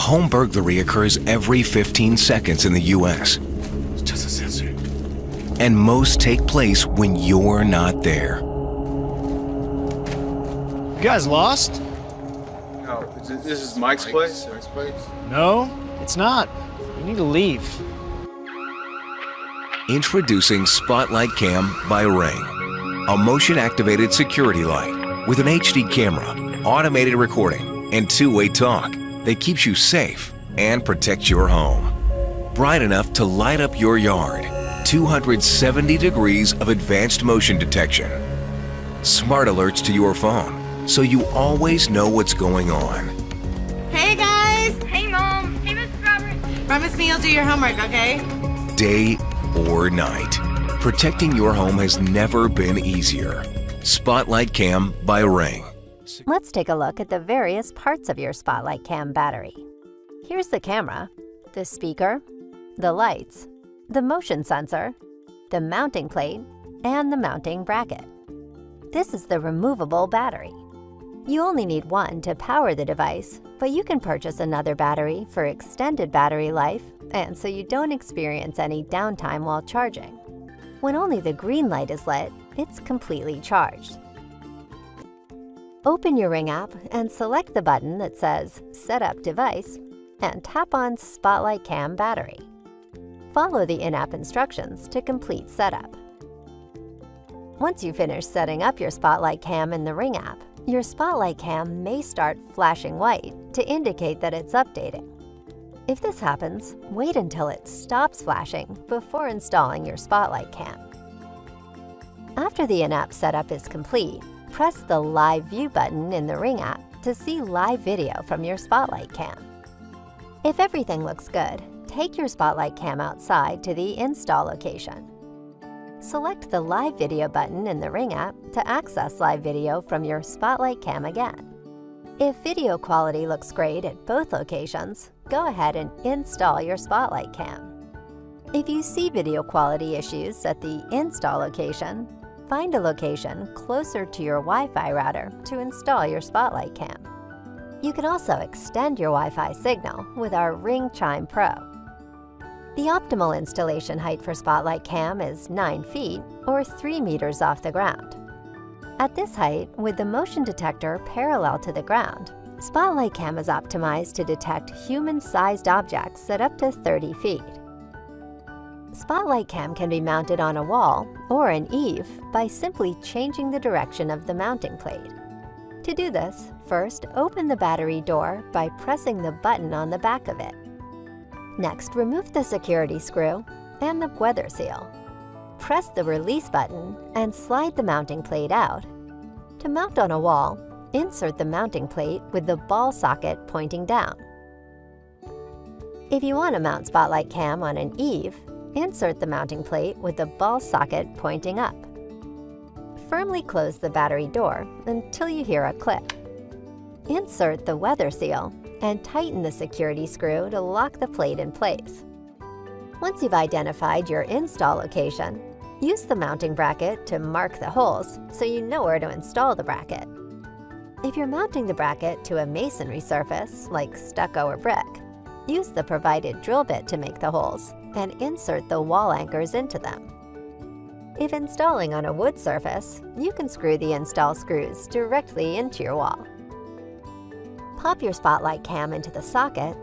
A home burglary occurs every 15 seconds in the U.S. It's just a sensor. And most take place when you're not there. You guys lost? No, this is Mike's place? Mike's place? No, it's not. You need to leave. Introducing Spotlight Cam by Ring. A motion-activated security light with an HD camera, automated recording, and two-way talk that keeps you safe and protects your home. Bright enough to light up your yard. 270 degrees of advanced motion detection. Smart alerts to your phone, so you always know what's going on. Hey guys! Hey, Mom. Hey, Mr. Roberts. Promise me you'll do your homework, okay? Day or night. Protecting your home has never been easier. Spotlight Cam by Ring. Let's take a look at the various parts of your Spotlight Cam battery. Here's the camera, the speaker, the lights, the motion sensor, the mounting plate, and the mounting bracket. This is the removable battery. You only need one to power the device, but you can purchase another battery for extended battery life and so you don't experience any downtime while charging. When only the green light is lit, it's completely charged. Open your Ring app and select the button that says Set up device and tap on Spotlight Cam battery. Follow the in-app instructions to complete setup. Once you finish setting up your Spotlight Cam in the Ring app, your Spotlight Cam may start flashing white to indicate that it's updating. If this happens, wait until it stops flashing before installing your Spotlight Cam. After the in-app setup is complete, press the Live View button in the Ring app to see live video from your Spotlight Cam. If everything looks good, take your Spotlight Cam outside to the install location. Select the Live Video button in the Ring app to access live video from your Spotlight Cam again. If video quality looks great at both locations, go ahead and install your Spotlight Cam. If you see video quality issues at the install location, find a location closer to your Wi-Fi router to install your Spotlight Cam. You can also extend your Wi-Fi signal with our Ring Chime Pro. The optimal installation height for Spotlight Cam is 9 feet or 3 meters off the ground. At this height, with the motion detector parallel to the ground, Spotlight Cam is optimized to detect human-sized objects at up to 30 feet. Spotlight Cam can be mounted on a wall or an eave by simply changing the direction of the mounting plate. To do this, first open the battery door by pressing the button on the back of it. Next, remove the security screw and the weather seal. Press the release button and slide the mounting plate out. To mount on a wall, insert the mounting plate with the ball socket pointing down. If you want to mount Spotlight Cam on an eave, insert the mounting plate with the ball socket pointing up. Firmly close the battery door until you hear a click. Insert the weather seal and tighten the security screw to lock the plate in place. Once you've identified your install location, use the mounting bracket to mark the holes so you know where to install the bracket. If you're mounting the bracket to a masonry surface, like stucco or brick, use the provided drill bit to make the holes and insert the wall anchors into them. If installing on a wood surface, you can screw the install screws directly into your wall. Pop your Spotlight Cam into the socket.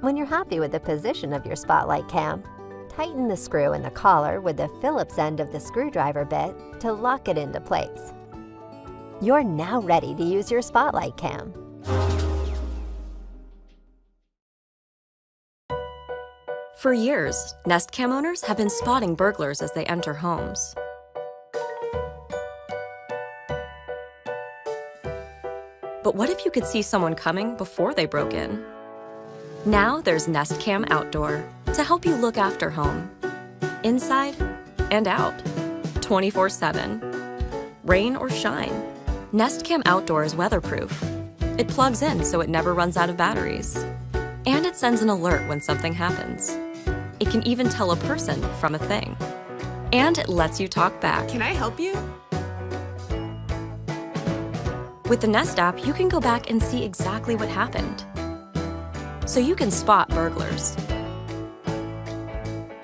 When you're happy with the position of your Spotlight Cam, tighten the screw in the collar with the Phillips end of the screwdriver bit to lock it into place. You're now ready to use your Spotlight Cam. For years, Nest Cam owners have been spotting burglars as they enter homes. But what if you could see someone coming before they broke in? Now there's Nest Cam Outdoor to help you look after home, inside and out, 24-7. Rain or shine, Nest Cam Outdoor is weatherproof. It plugs in so it never runs out of batteries. And it sends an alert when something happens. It can even tell a person from a thing. And it lets you talk back. Can I help you? With the Nest app, you can go back and see exactly what happened. so you can spot burglars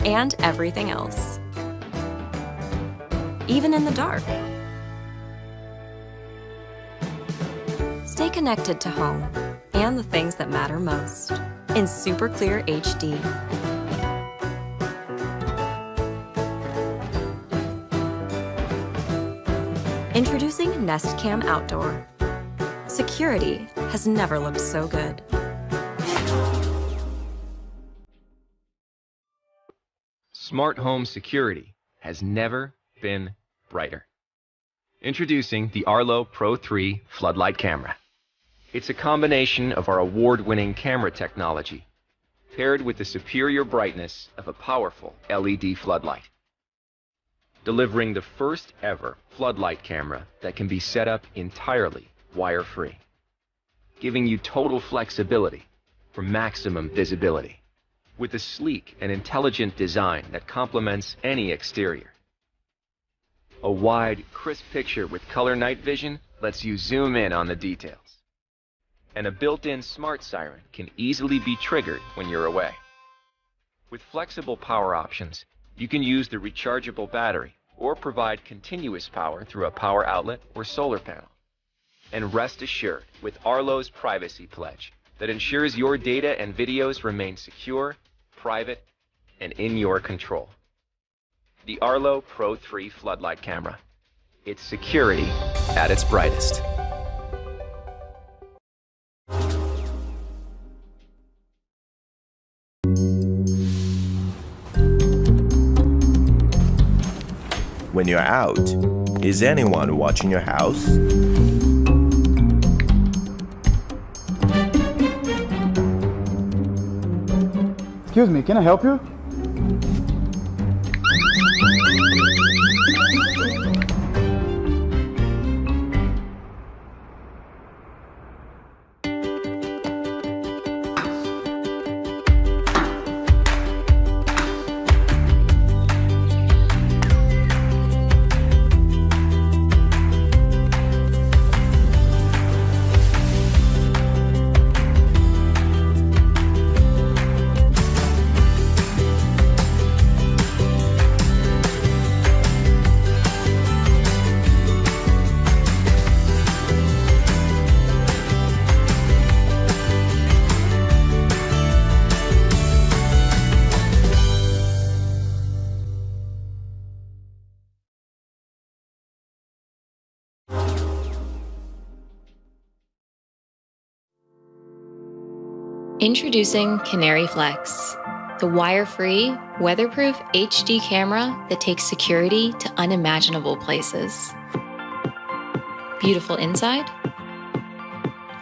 and everything else, even in the dark. Stay connected to home and the things that matter most in super clear HD. Introducing Nest Cam Outdoor. Security has never looked so good. Smart home security has never been brighter. Introducing the Arlo Pro 3 floodlight camera. It's a combination of our award-winning camera technology paired with the superior brightness of a powerful LED floodlight delivering the first ever floodlight camera that can be set up entirely wire-free, giving you total flexibility for maximum visibility with a sleek and intelligent design that complements any exterior. A wide, crisp picture with color night vision lets you zoom in on the details. And a built-in smart siren can easily be triggered when you're away. With flexible power options, you can use the rechargeable battery or provide continuous power through a power outlet or solar panel. And rest assured with Arlo's Privacy Pledge that ensures your data and videos remain secure, private, and in your control. The Arlo Pro 3 floodlight camera. It's security at its brightest. When you're out. Is anyone watching your house? Excuse me, can I help you? Introducing Canary Flex, the wire-free, weatherproof HD camera that takes security to unimaginable places. Beautiful inside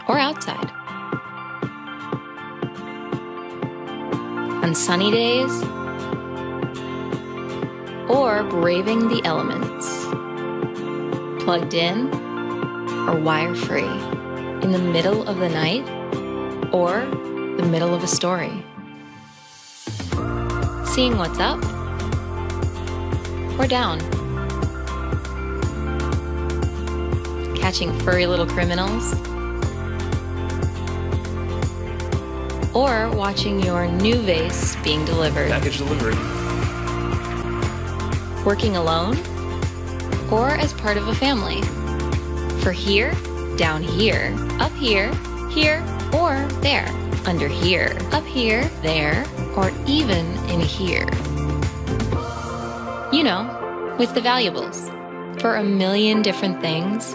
or outside. On sunny days or braving the elements. Plugged in or wire-free. In the middle of the night or the middle of a story. Seeing what's up or down. Catching furry little criminals. Or watching your new vase being delivered. Package delivery. Working alone or as part of a family. For here, down here, up here, here, or there under here, up here, there, or even in here. You know, with the valuables. For a million different things,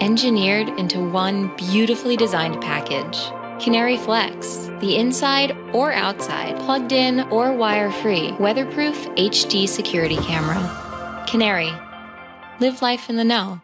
engineered into one beautifully designed package. Canary Flex, the inside or outside, plugged in or wire-free, weatherproof HD security camera. Canary, live life in the know.